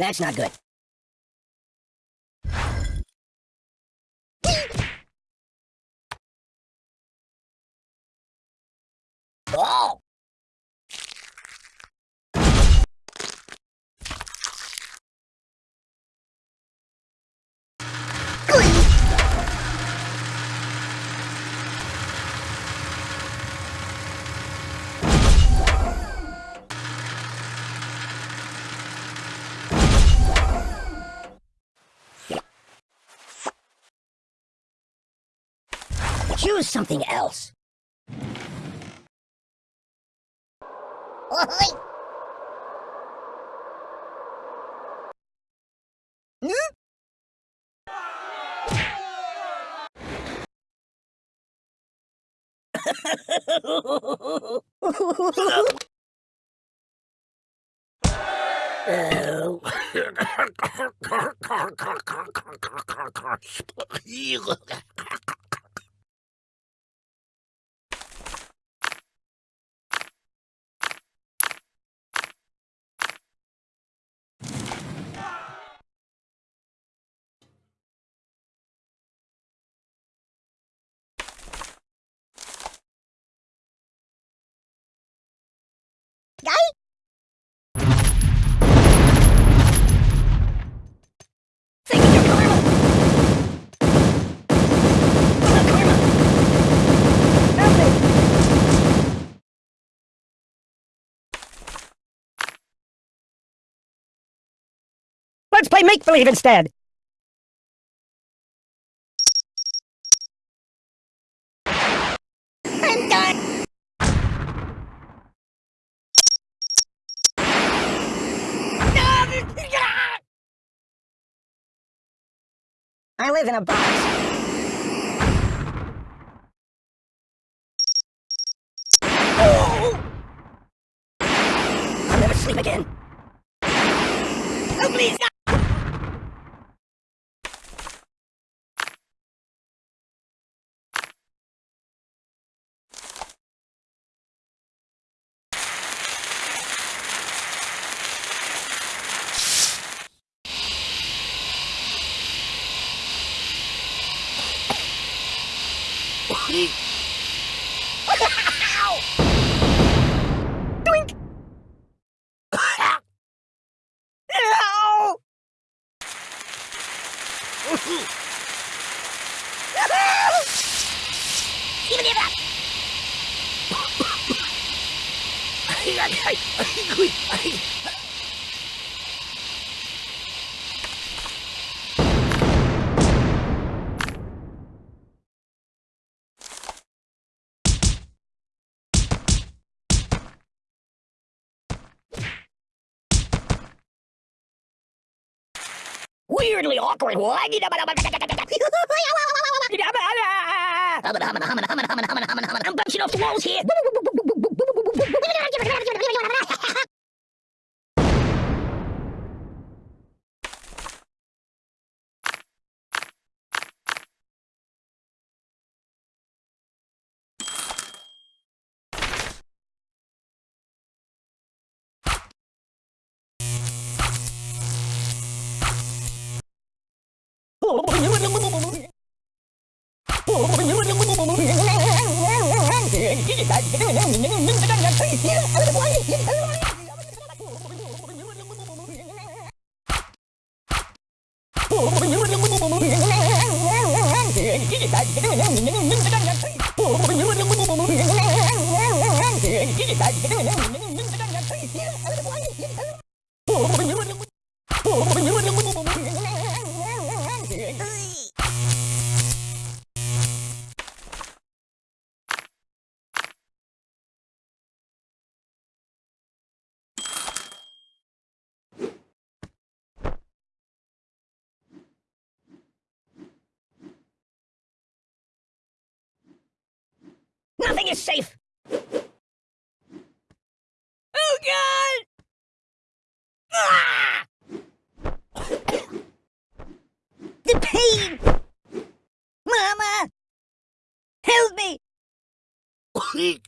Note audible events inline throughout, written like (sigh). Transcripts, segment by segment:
That's not good. Oh! Choose something else. Oi! Hmm? (laughs) (laughs) Think play make-believe instead! I'm done! I live in a box. Oh! I'll never sleep again. Oh, please, no! Ow! Doink! Ow! Give me that! Weirdly awkward. (laughs) I'm bouncing off the walls here. Hãy subscribe cho kênh Ghiền Mì Gõ Để không bỏ lỡ những video hấp dẫn Nothing is safe. Oh God! Ah! the pain! Mama! Help me! (laughs)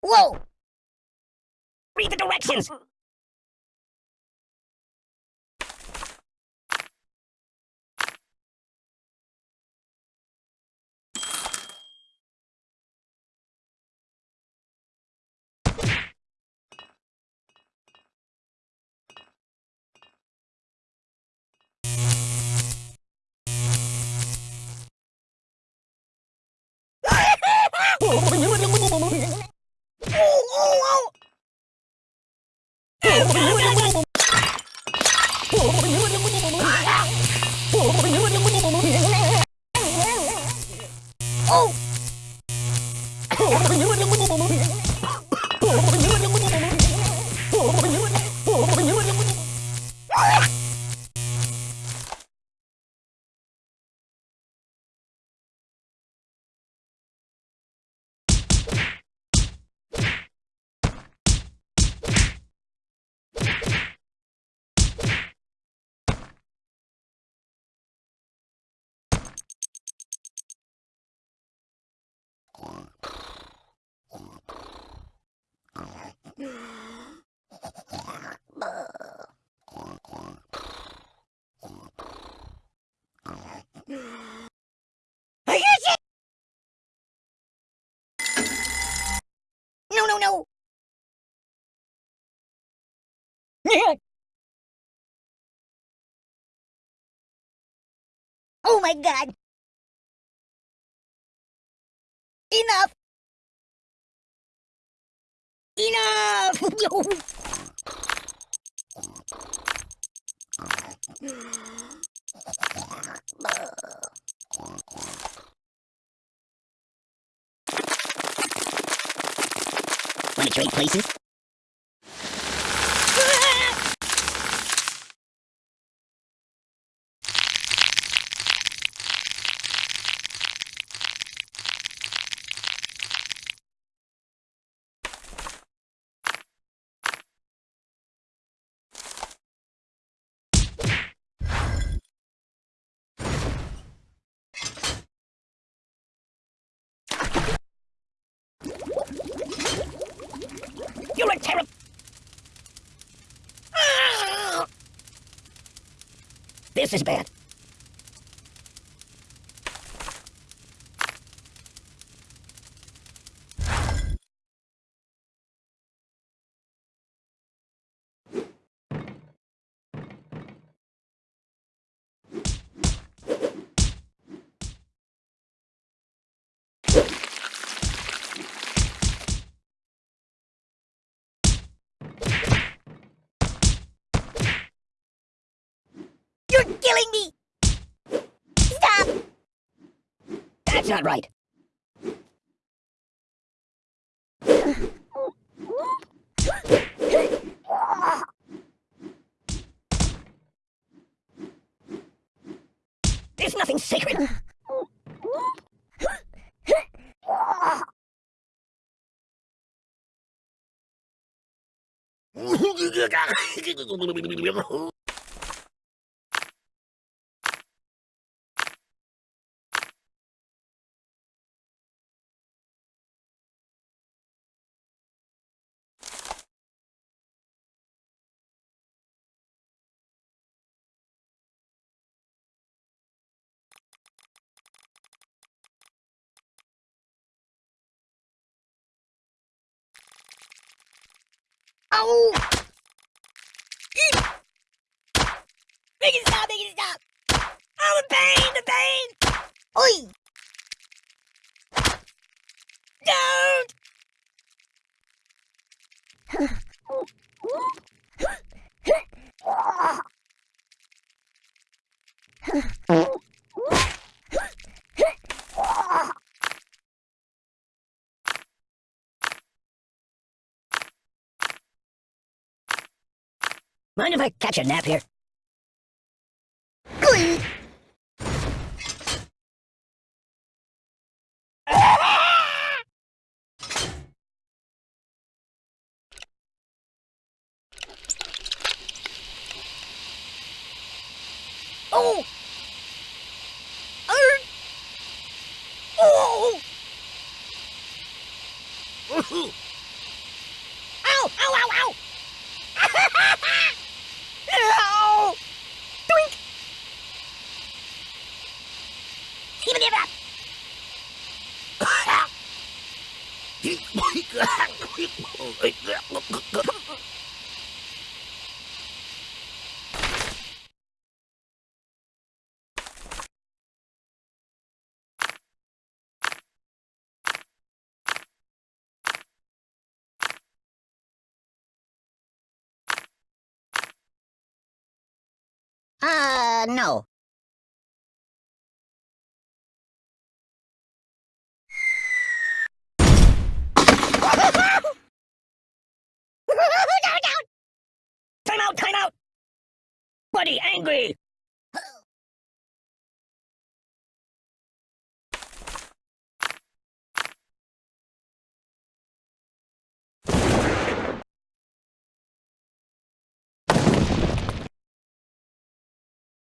Whoa! Read the directions! My god. Enough. Enough. Want to trade places? Terrible. This is bad. You're killing me! Stop! That's not right. There's nothing sacred. (laughs) Ow! Make it stop, make it stop! Oh, the pain, the pain! Oi! (laughs) Don't! (laughs) Mind if I catch a nap here? Uh, no. (laughs) Time out, time out! Buddy, angry!